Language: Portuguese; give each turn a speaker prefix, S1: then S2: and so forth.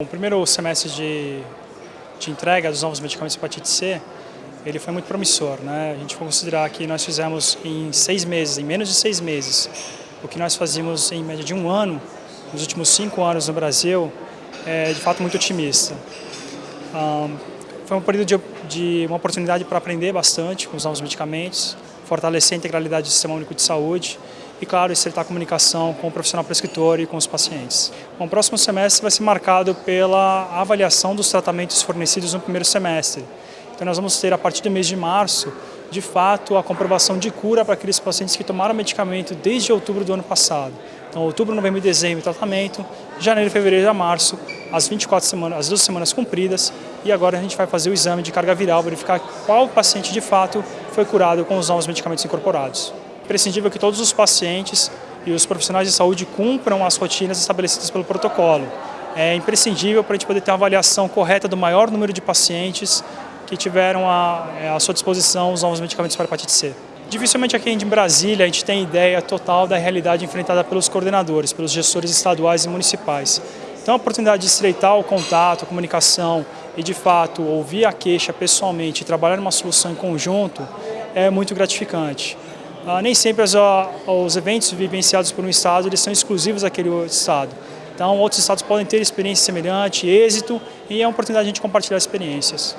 S1: O primeiro semestre de, de entrega dos novos medicamentos de hepatite C, ele foi muito promissor. Né? A gente vai considerar que nós fizemos em seis meses, em menos de seis meses, o que nós fazíamos em média de um ano, nos últimos cinco anos no Brasil, é de fato muito otimista. Um, foi um período de, de uma oportunidade para aprender bastante com os novos medicamentos, fortalecer a integralidade do Sistema Único de Saúde e, claro, acertar a comunicação com o profissional prescritor e com os pacientes. Bom, o próximo semestre vai ser marcado pela avaliação dos tratamentos fornecidos no primeiro semestre. Então nós vamos ter, a partir do mês de março, de fato, a comprovação de cura para aqueles pacientes que tomaram medicamento desde outubro do ano passado. Então, outubro, novembro e dezembro, tratamento, janeiro, fevereiro a março, as 24 semanas, as duas semanas cumpridas, e agora a gente vai fazer o exame de carga viral, verificar qual paciente de fato foi curado com os novos medicamentos incorporados imprescindível que todos os pacientes e os profissionais de saúde cumpram as rotinas estabelecidas pelo protocolo. É imprescindível para a gente poder ter uma avaliação correta do maior número de pacientes que tiveram à, é, à sua disposição os novos medicamentos para hepatite C. Dificilmente aqui em Brasília a gente tem ideia total da realidade enfrentada pelos coordenadores, pelos gestores estaduais e municipais. Então a oportunidade de estreitar o contato, a comunicação e de fato ouvir a queixa pessoalmente e trabalhar numa solução em conjunto é muito gratificante. Ah, nem sempre os, os eventos vivenciados por um estado eles são exclusivos daquele estado. Então outros estados podem ter experiência semelhante, êxito e é uma oportunidade de a gente compartilhar experiências.